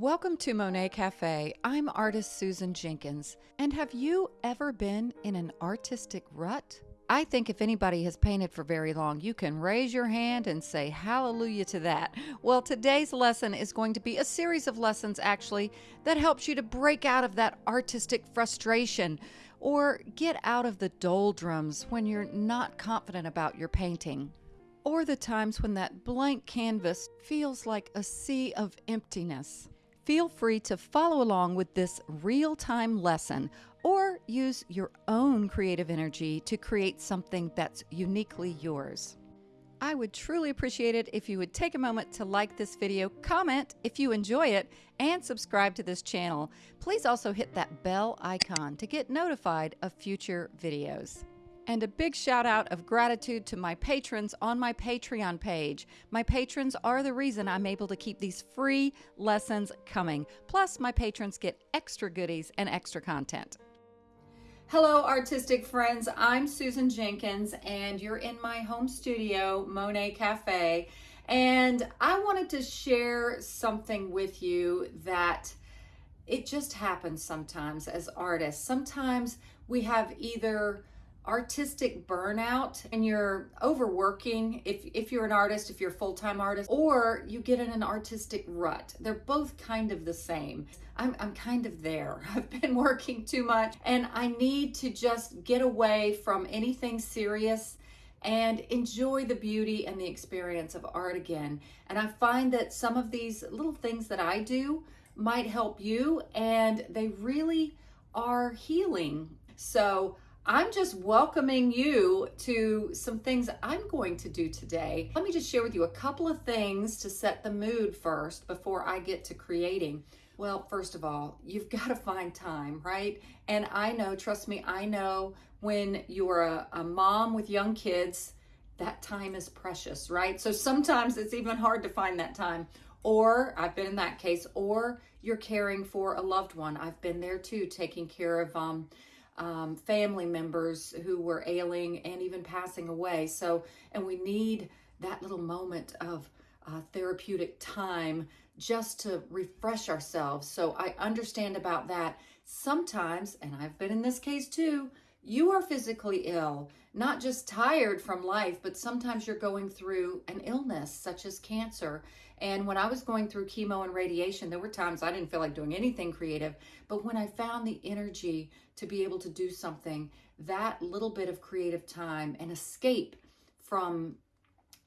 Welcome to Monet Cafe. I'm artist Susan Jenkins. And have you ever been in an artistic rut? I think if anybody has painted for very long, you can raise your hand and say hallelujah to that. Well, today's lesson is going to be a series of lessons actually that helps you to break out of that artistic frustration or get out of the doldrums when you're not confident about your painting or the times when that blank canvas feels like a sea of emptiness. Feel free to follow along with this real time lesson or use your own creative energy to create something that's uniquely yours. I would truly appreciate it if you would take a moment to like this video, comment if you enjoy it, and subscribe to this channel. Please also hit that bell icon to get notified of future videos. And a big shout out of gratitude to my patrons on my Patreon page. My patrons are the reason I'm able to keep these free lessons coming. Plus, my patrons get extra goodies and extra content. Hello, artistic friends. I'm Susan Jenkins, and you're in my home studio, Monet Cafe. And I wanted to share something with you that it just happens sometimes as artists. Sometimes we have either artistic burnout and you're overworking if, if you're an artist, if you're a full-time artist, or you get in an artistic rut. They're both kind of the same. I'm, I'm kind of there. I've been working too much and I need to just get away from anything serious and enjoy the beauty and the experience of art again. And I find that some of these little things that I do might help you and they really are healing. So I'm just welcoming you to some things I'm going to do today. Let me just share with you a couple of things to set the mood first before I get to creating. Well, first of all, you've got to find time, right? And I know, trust me, I know when you're a, a mom with young kids, that time is precious, right? So sometimes it's even hard to find that time. Or I've been in that case, or you're caring for a loved one. I've been there too, taking care of um, um, family members who were ailing and even passing away. So, and we need that little moment of uh, therapeutic time just to refresh ourselves. So I understand about that. Sometimes, and I've been in this case too, you are physically ill, not just tired from life, but sometimes you're going through an illness such as cancer. And when I was going through chemo and radiation, there were times I didn't feel like doing anything creative. But when I found the energy to be able to do something, that little bit of creative time and escape from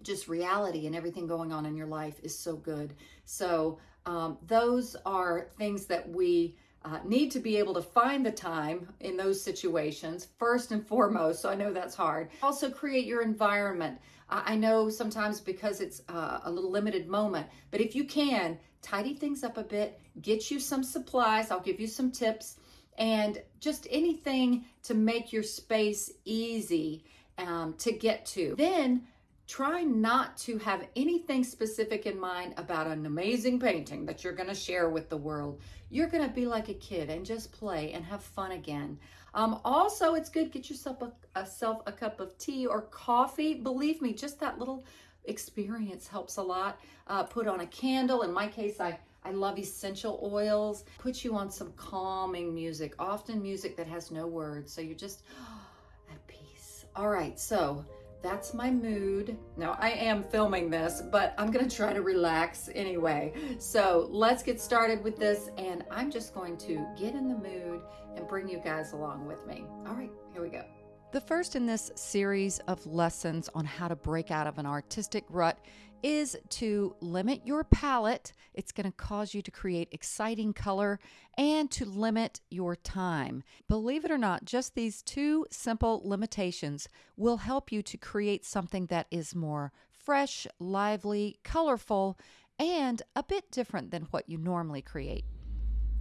just reality and everything going on in your life is so good. So um, those are things that we uh, need to be able to find the time in those situations first and foremost. So I know that's hard. Also create your environment. I know sometimes because it's uh, a little limited moment, but if you can, tidy things up a bit, get you some supplies. I'll give you some tips and just anything to make your space easy um, to get to. Then try not to have anything specific in mind about an amazing painting that you're going to share with the world. You're going to be like a kid and just play and have fun again. Um, also, it's good get yourself a, a, self a cup of tea or coffee. Believe me, just that little experience helps a lot. Uh, put on a candle. In my case, I I love essential oils. Put you on some calming music, often music that has no words. So you're just at peace. All right, so that's my mood. Now I am filming this, but I'm gonna try to relax anyway. So let's get started with this and I'm just going to get in the mood and bring you guys along with me. All right, here we go. The first in this series of lessons on how to break out of an artistic rut is to limit your palette. It's going to cause you to create exciting color and to limit your time. Believe it or not, just these two simple limitations will help you to create something that is more fresh, lively, colorful, and a bit different than what you normally create.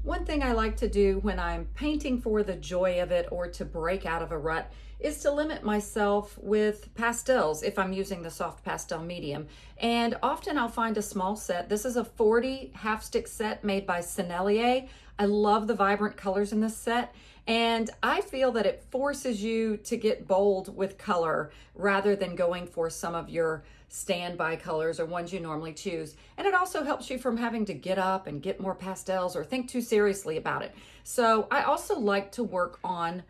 One thing I like to do when I'm painting for the joy of it or to break out of a rut is to limit myself with pastels if I'm using the soft pastel medium. And often I'll find a small set. This is a 40 half stick set made by Sennelier. I love the vibrant colors in this set. And I feel that it forces you to get bold with color rather than going for some of your standby colors or ones you normally choose. And it also helps you from having to get up and get more pastels or think too seriously about it. So I also like to work on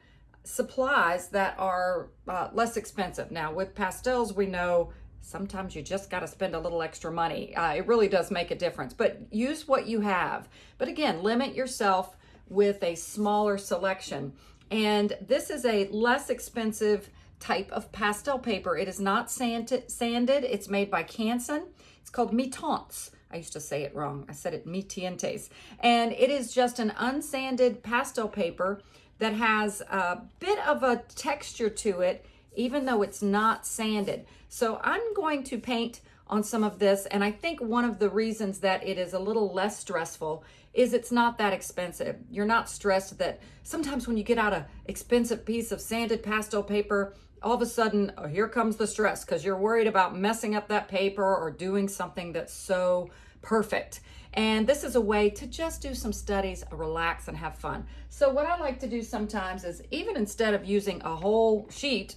supplies that are uh, less expensive. Now with pastels, we know sometimes you just got to spend a little extra money. Uh, it really does make a difference, but use what you have. But again, limit yourself with a smaller selection. And this is a less expensive type of pastel paper. It is not sanded. It's made by Canson. It's called Mi-Teintes. I used to say it wrong. I said it Mi-Teintes. And it is just an unsanded pastel paper that has a bit of a texture to it, even though it's not sanded. So I'm going to paint on some of this. And I think one of the reasons that it is a little less stressful is it's not that expensive. You're not stressed that sometimes when you get out a expensive piece of sanded pastel paper, all of a sudden, oh, here comes the stress because you're worried about messing up that paper or doing something that's so perfect. And this is a way to just do some studies, relax, and have fun. So what I like to do sometimes is even instead of using a whole sheet,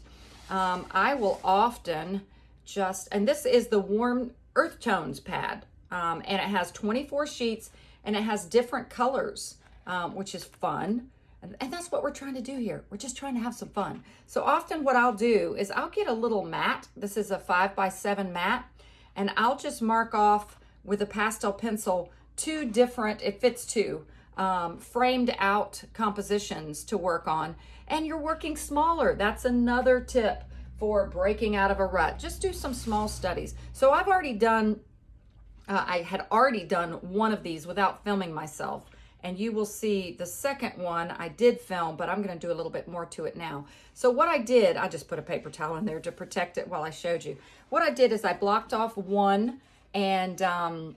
um, I will often just, and this is the Warm Earth Tones pad, um, and it has 24 sheets, and it has different colors, um, which is fun. And, that's what we're trying to do here. We're just trying to have some fun. So often what I'll do is I'll get a little mat. This is a five by seven mat, and I'll just mark off with a pastel pencil two different, it fits two, um, framed out compositions to work on. And you're working smaller. That's another tip for breaking out of a rut. Just do some small studies. So I've already done, uh, I had already done one of these without filming myself. And you will see the second one I did film, but I'm gonna do a little bit more to it now. So what I did, I just put a paper towel in there to protect it while I showed you. What I did is I blocked off one and um,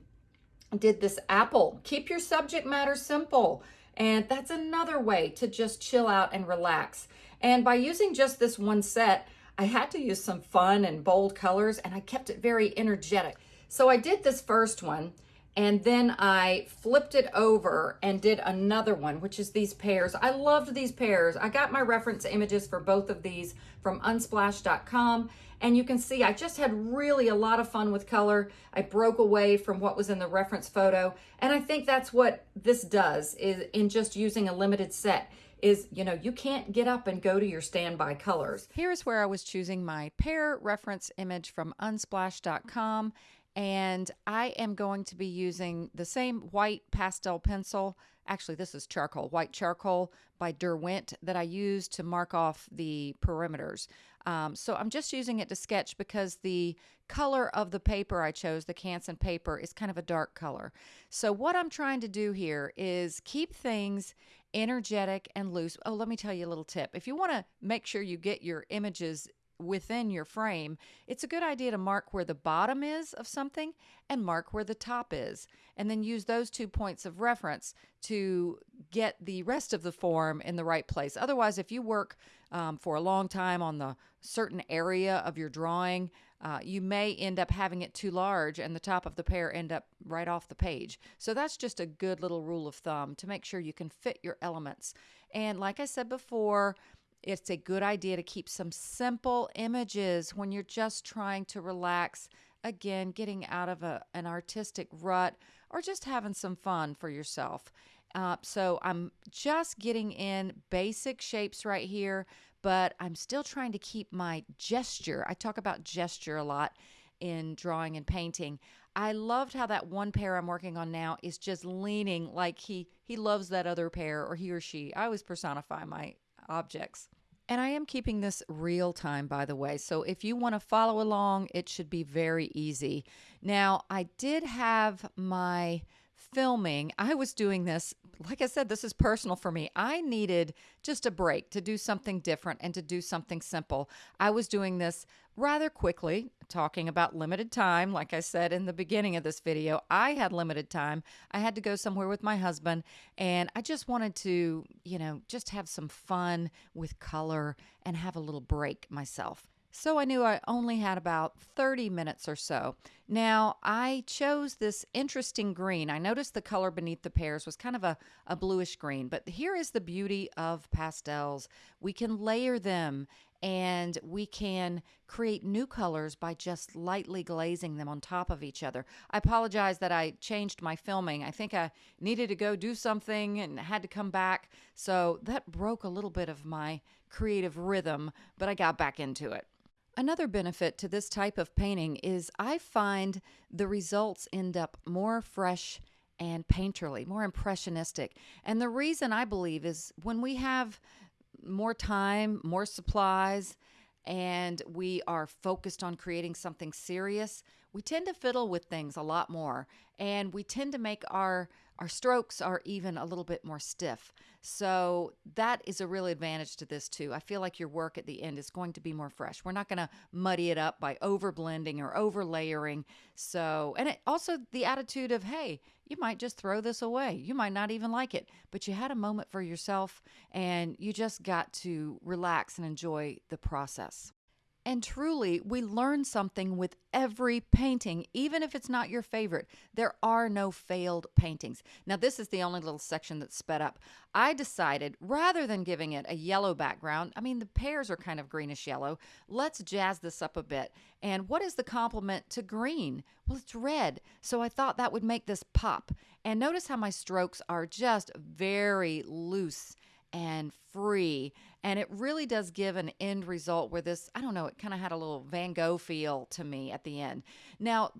did this apple. Keep your subject matter simple. And that's another way to just chill out and relax. And by using just this one set, I had to use some fun and bold colors and I kept it very energetic. So I did this first one and then I flipped it over and did another one, which is these pears. I loved these pears. I got my reference images for both of these from unsplash.com. And you can see I just had really a lot of fun with color. I broke away from what was in the reference photo. And I think that's what this does is in just using a limited set is, you know, you can't get up and go to your standby colors. Here's where I was choosing my pear reference image from unsplash.com and I am going to be using the same white pastel pencil. Actually, this is charcoal, white charcoal by Derwent that I use to mark off the perimeters. Um, so I'm just using it to sketch because the color of the paper I chose, the Canson paper, is kind of a dark color. So what I'm trying to do here is keep things energetic and loose. Oh, let me tell you a little tip. If you want to make sure you get your images within your frame, it's a good idea to mark where the bottom is of something and mark where the top is. And then use those two points of reference to get the rest of the form in the right place. Otherwise, if you work um, for a long time on the certain area of your drawing, uh, you may end up having it too large and the top of the pear end up right off the page. So that's just a good little rule of thumb to make sure you can fit your elements. And like I said before, it's a good idea to keep some simple images when you're just trying to relax. Again, getting out of a, an artistic rut or just having some fun for yourself. Uh, so I'm just getting in basic shapes right here, but I'm still trying to keep my gesture. I talk about gesture a lot in drawing and painting. I loved how that one pear I'm working on now is just leaning like he he loves that other pear or he or she. I always personify my objects. And I am keeping this real time, by the way. So if you want to follow along, it should be very easy. Now, I did have my filming. I was doing this, like I said, this is personal for me. I needed just a break to do something different and to do something simple. I was doing this rather quickly, talking about limited time. Like I said in the beginning of this video, I had limited time. I had to go somewhere with my husband, and I just wanted to, you know, just have some fun with color and have a little break myself. So I knew I only had about 30 minutes or so. Now, I chose this interesting green. I noticed the color beneath the pears was kind of a, a bluish green, but here is the beauty of pastels. We can layer them and we can create new colors by just lightly glazing them on top of each other. I apologize that I changed my filming. I think I needed to go do something and had to come back. So that broke a little bit of my creative rhythm, but I got back into it. Another benefit to this type of painting is I find the results end up more fresh and painterly, more impressionistic. And the reason I believe is when we have more time, more supplies, and we are focused on creating something serious, we tend to fiddle with things a lot more and we tend to make our our strokes are even a little bit more stiff. So that is a real advantage to this too. I feel like your work at the end is going to be more fresh. We're not going to muddy it up by over blending or over layering. So, and it, also the attitude of, hey, you might just throw this away. You might not even like it, but you had a moment for yourself and you just got to relax and enjoy the process. And truly, we learn something with every painting, even if it's not your favorite. There are no failed paintings. Now, this is the only little section that's sped up. I decided rather than giving it a yellow background, I mean, the pears are kind of greenish yellow, let's jazz this up a bit. And what is the complement to green? Well, it's red. So I thought that would make this pop. And notice how my strokes are just very loose and free. And it really does give an end result where this, I don't know, it kind of had a little Van Gogh feel to me at the end. Now,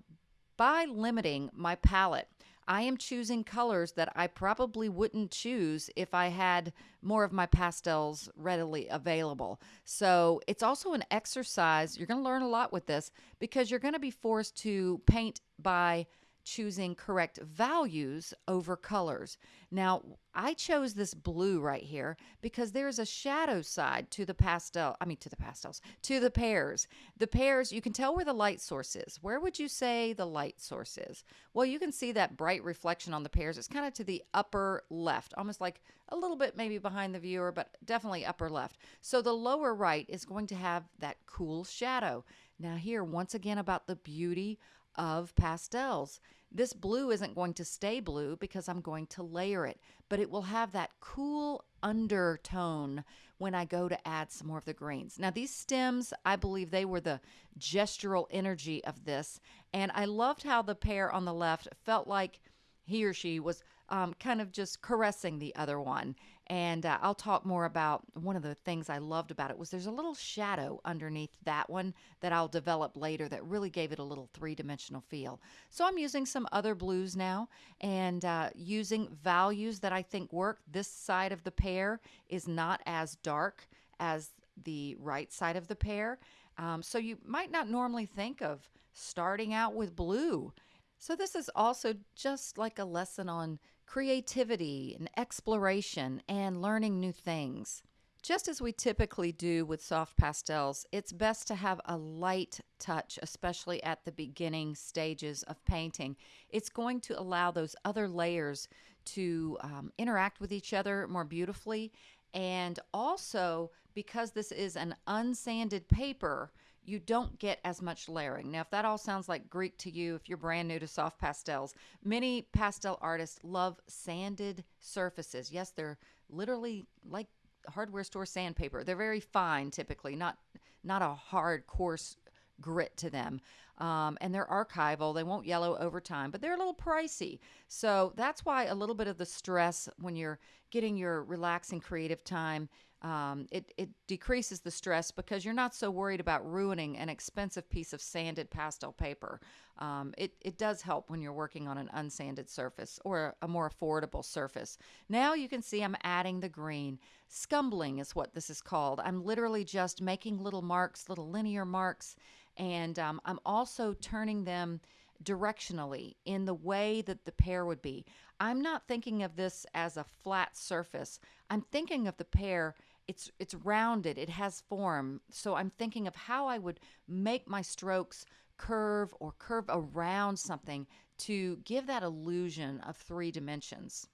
by limiting my palette, I am choosing colors that I probably wouldn't choose if I had more of my pastels readily available. So it's also an exercise. You're going to learn a lot with this because you're going to be forced to paint by choosing correct values over colors. Now, I chose this blue right here because there's a shadow side to the pastel, I mean to the pastels, to the pears. The pears, you can tell where the light source is. Where would you say the light source is? Well, you can see that bright reflection on the pears. It's kind of to the upper left, almost like a little bit maybe behind the viewer, but definitely upper left. So the lower right is going to have that cool shadow. Now here, once again, about the beauty of pastels. This blue isn't going to stay blue because I'm going to layer it, but it will have that cool undertone when I go to add some more of the greens. Now these stems, I believe they were the gestural energy of this, and I loved how the pear on the left felt like he or she was um, kind of just caressing the other one. And uh, I'll talk more about one of the things I loved about it was there's a little shadow underneath that one that I'll develop later that really gave it a little three-dimensional feel. So I'm using some other blues now and uh, using values that I think work. This side of the pear is not as dark as the right side of the pear. Um, so you might not normally think of starting out with blue so, this is also just like a lesson on creativity and exploration and learning new things. Just as we typically do with soft pastels, it's best to have a light touch, especially at the beginning stages of painting. It's going to allow those other layers to um, interact with each other more beautifully. And also, because this is an unsanded paper, you don't get as much layering. Now, if that all sounds like Greek to you, if you're brand new to soft pastels, many pastel artists love sanded surfaces. Yes, they're literally like hardware store sandpaper. They're very fine typically, not not a hard coarse grit to them. Um, and they're archival. They won't yellow over time, but they're a little pricey. So that's why a little bit of the stress when you're getting your relaxing creative time um, it, it decreases the stress because you're not so worried about ruining an expensive piece of sanded pastel paper. Um, it, it does help when you're working on an unsanded surface or a more affordable surface. Now you can see I'm adding the green. Scumbling is what this is called. I'm literally just making little marks, little linear marks, and um, I'm also turning them directionally in the way that the pear would be. I'm not thinking of this as a flat surface. I'm thinking of the pear it's it's rounded, it has form. So I'm thinking of how I would make my strokes curve or curve around something to give that illusion of three dimensions.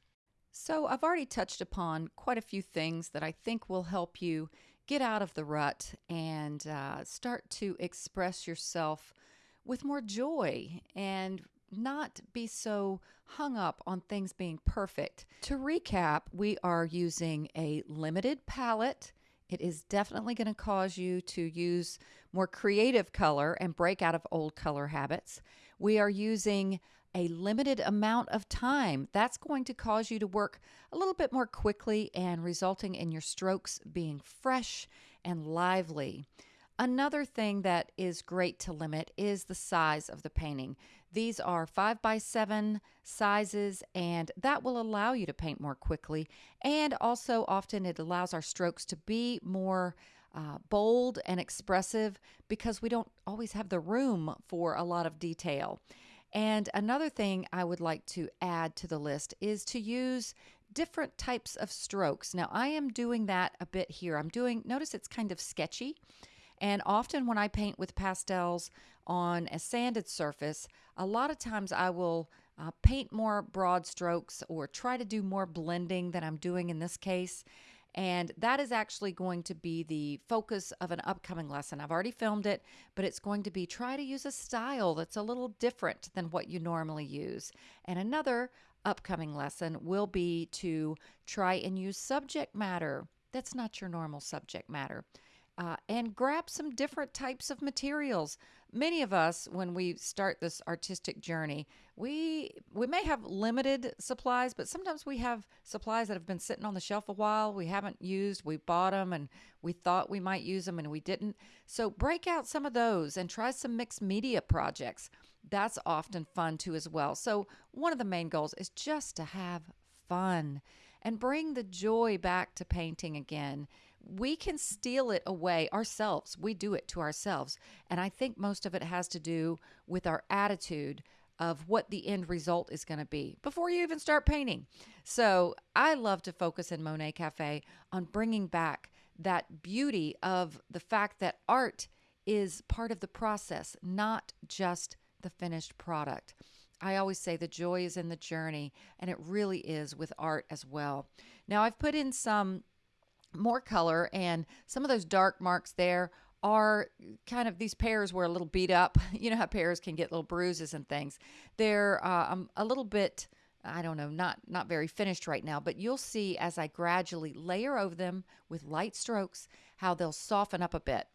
So I've already touched upon quite a few things that I think will help you get out of the rut and uh, start to express yourself with more joy and not be so hung up on things being perfect. To recap, we are using a limited palette. It is definitely going to cause you to use more creative color and break out of old color habits. We are using a limited amount of time. That's going to cause you to work a little bit more quickly and resulting in your strokes being fresh and lively. Another thing that is great to limit is the size of the painting. These are 5 by 7 sizes, and that will allow you to paint more quickly. And also, often it allows our strokes to be more uh, bold and expressive because we don't always have the room for a lot of detail. And another thing I would like to add to the list is to use different types of strokes. Now, I am doing that a bit here. I'm doing, notice it's kind of sketchy. And often when I paint with pastels on a sanded surface, a lot of times I will uh, paint more broad strokes or try to do more blending than I'm doing in this case. And that is actually going to be the focus of an upcoming lesson. I've already filmed it, but it's going to be try to use a style that's a little different than what you normally use. And another upcoming lesson will be to try and use subject matter that's not your normal subject matter uh, and grab some different types of materials. Many of us, when we start this artistic journey, we we may have limited supplies, but sometimes we have supplies that have been sitting on the shelf a while. We haven't used. We bought them and we thought we might use them and we didn't. So break out some of those and try some mixed media projects. That's often fun too as well. So one of the main goals is just to have fun and bring the joy back to painting again we can steal it away ourselves. We do it to ourselves. And I think most of it has to do with our attitude of what the end result is going to be before you even start painting. So I love to focus in Monet Cafe on bringing back that beauty of the fact that art is part of the process, not just the finished product. I always say the joy is in the journey, and it really is with art as well. Now, I've put in some more color and some of those dark marks there are kind of these pears were a little beat up. You know how pears can get little bruises and things. They're uh, um, a little bit, I don't know, not not very finished right now. But you'll see as I gradually layer over them with light strokes how they'll soften up a bit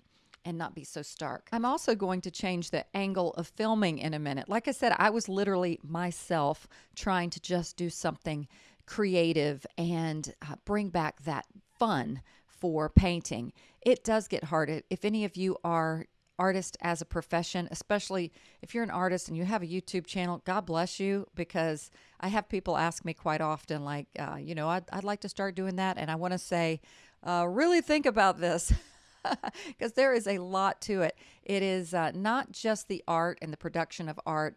and not be so stark. I'm also going to change the angle of filming in a minute. Like I said, I was literally myself trying to just do something creative and uh, bring back that fun for painting. It does get hard. If any of you are artist as a profession, especially if you're an artist and you have a YouTube channel, God bless you because I have people ask me quite often, like, uh, you know, I'd, I'd, like to start doing that. And I want to say, uh, really think about this because there is a lot to it. It is uh, not just the art and the production of art.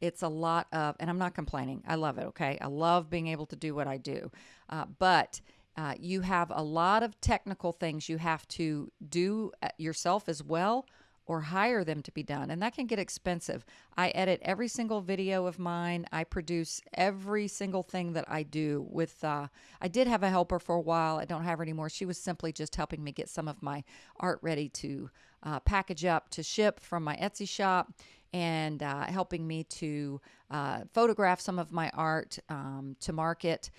It's a lot of, and I'm not complaining. I love it. Okay. I love being able to do what I do. Uh, but uh, you have a lot of technical things you have to do uh, yourself as well or hire them to be done. And that can get expensive. I edit every single video of mine. I produce every single thing that I do with uh, I did have a helper for a while. I don't have her anymore. She was simply just helping me get some of my art ready to uh, package up to ship from my Etsy shop and uh, helping me to uh, photograph some of my art um, to market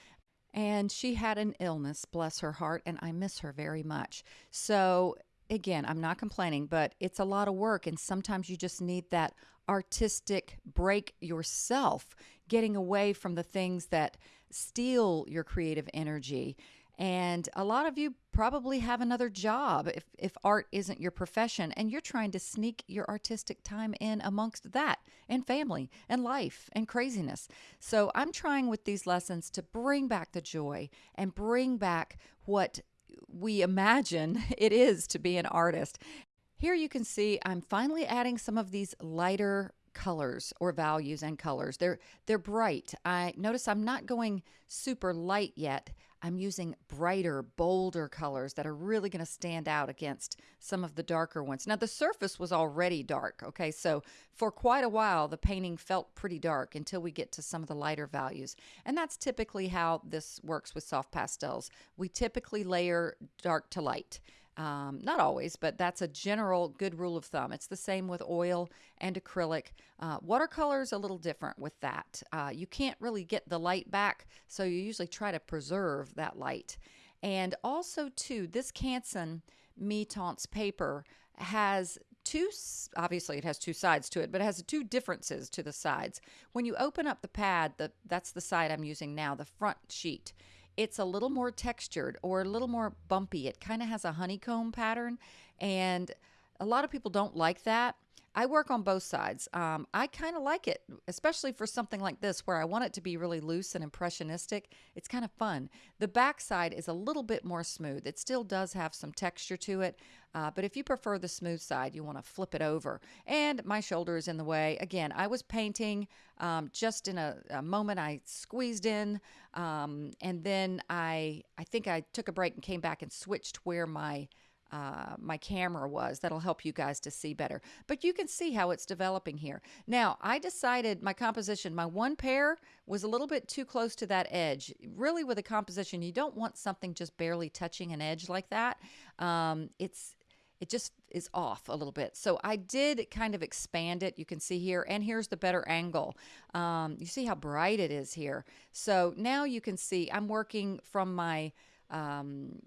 and she had an illness, bless her heart, and I miss her very much. So, again, I'm not complaining, but it's a lot of work, and sometimes you just need that artistic break yourself, getting away from the things that steal your creative energy and a lot of you probably have another job if, if art isn't your profession, and you're trying to sneak your artistic time in amongst that and family and life and craziness. So I'm trying with these lessons to bring back the joy and bring back what we imagine it is to be an artist. Here you can see I'm finally adding some of these lighter colors or values and colors. They're they're bright. I notice I'm not going super light yet. I'm using brighter, bolder colors that are really going to stand out against some of the darker ones. Now, the surface was already dark, okay? So for quite a while, the painting felt pretty dark until we get to some of the lighter values. And that's typically how this works with soft pastels. We typically layer dark to light. Um, not always, but that's a general good rule of thumb. It's the same with oil and acrylic. Uh, watercolor is a little different with that. Uh, you can't really get the light back, so you usually try to preserve that light. And also, too, this Canson Mi-Teintes paper has two obviously it has two sides to it but it has two differences to the sides when you open up the pad the, that's the side i'm using now the front sheet it's a little more textured or a little more bumpy. It kind of has a honeycomb pattern, and a lot of people don't like that. I work on both sides. Um, I kind of like it, especially for something like this where I want it to be really loose and impressionistic. It's kind of fun. The back side is a little bit more smooth. It still does have some texture to it, uh, but if you prefer the smooth side, you want to flip it over. And my shoulder is in the way. Again, I was painting um, just in a, a, moment. I squeezed in, um, and then I I think I took a break and came back and switched where my uh, my camera was. That'll help you guys to see better. But you can see how it's developing here. Now, I decided my composition, my one pear was a little bit too close to that edge. Really, with a composition, you don't want something just barely touching an edge like that. Um, it's it just is off a little bit. So I did kind of expand it. You can see here, and here's the better angle. Um, you see how bright it is here. So now you can see I'm working from my um,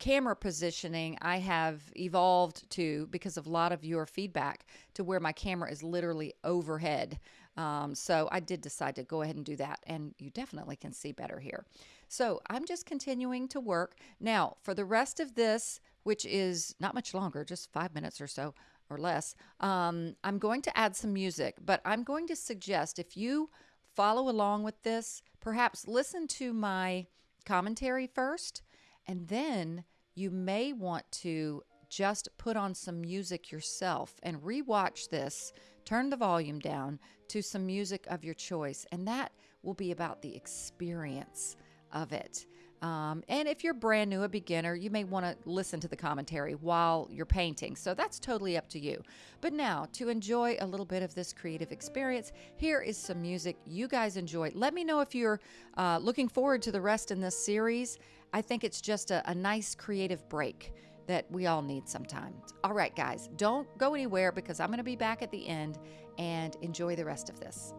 camera positioning I have evolved to because of a lot of your feedback to where my camera is literally overhead. Um, so I did decide to go ahead and do that, and you definitely can see better here. So I'm just continuing to work. Now, for the rest of this, which is not much longer, just five minutes or so or less, um, I'm going to add some music, but I'm going to suggest if you follow along with this, perhaps listen to my commentary first and then you may want to just put on some music yourself and rewatch this, turn the volume down to some music of your choice, and that will be about the experience of it. Um, and if you're brand new, a beginner, you may want to listen to the commentary while you're painting. So that's totally up to you. But now, to enjoy a little bit of this creative experience, here is some music you guys enjoy. Let me know if you're uh, looking forward to the rest in this series. I think it's just a, a nice creative break that we all need sometimes. All right, guys, don't go anywhere because I'm going to be back at the end and enjoy the rest of this.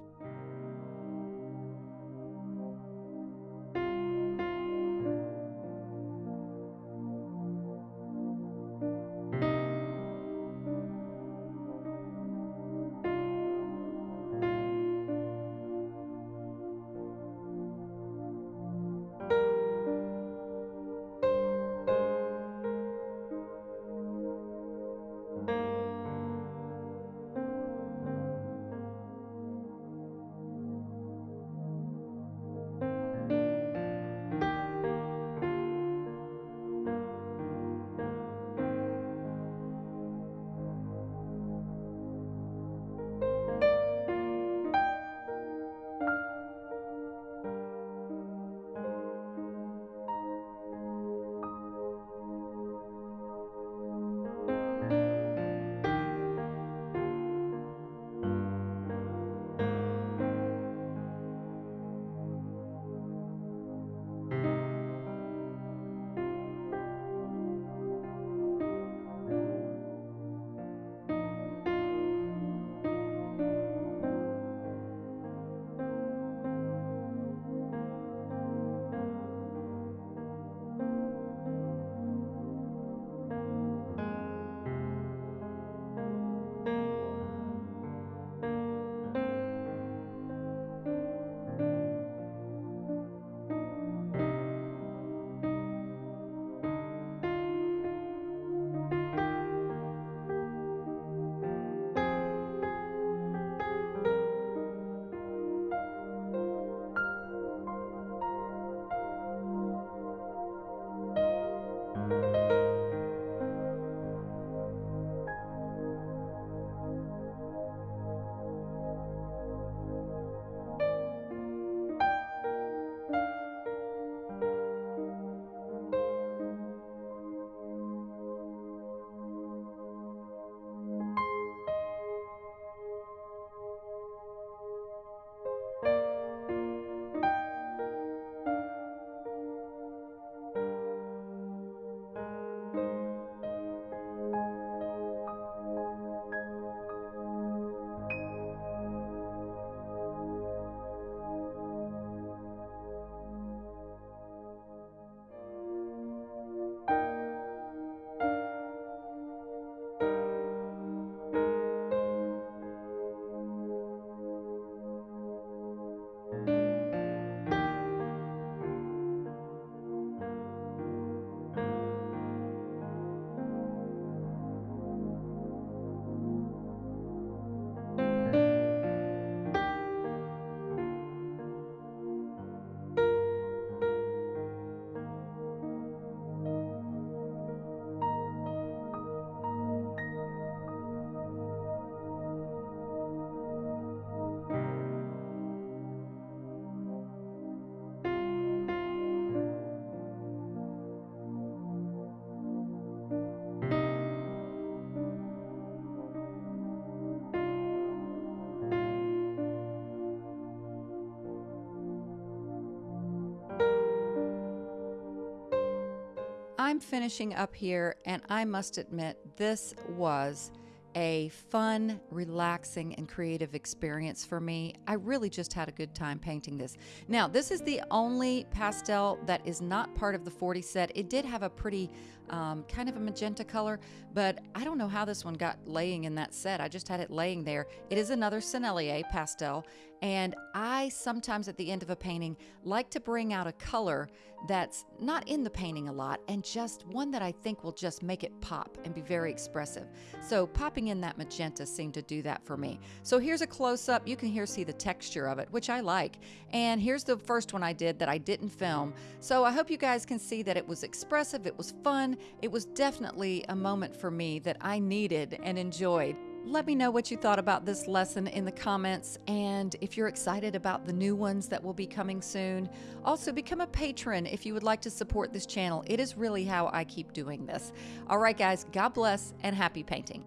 I'm finishing up here, and I must admit, this was a fun, relaxing, and creative experience for me. I really just had a good time painting this. Now, this is the only pastel that is not part of the 40 set. It did have a pretty um, kind of a magenta color, but I don't know how this one got laying in that set. I just had it laying there. It is another Sennelier pastel, and I sometimes at the end of a painting like to bring out a color that's not in the painting a lot and just one that I think will just make it pop and be very expressive. So popping in that magenta seemed to do that for me. So here's a close up. You can here see the texture of it, which I like. And here's the first one I did that I didn't film. So I hope you guys can see that it was expressive, it was fun, it was definitely a moment for me that I needed and enjoyed. Let me know what you thought about this lesson in the comments and if you're excited about the new ones that will be coming soon. Also, become a patron if you would like to support this channel. It is really how I keep doing this. All right, guys, God bless and happy painting.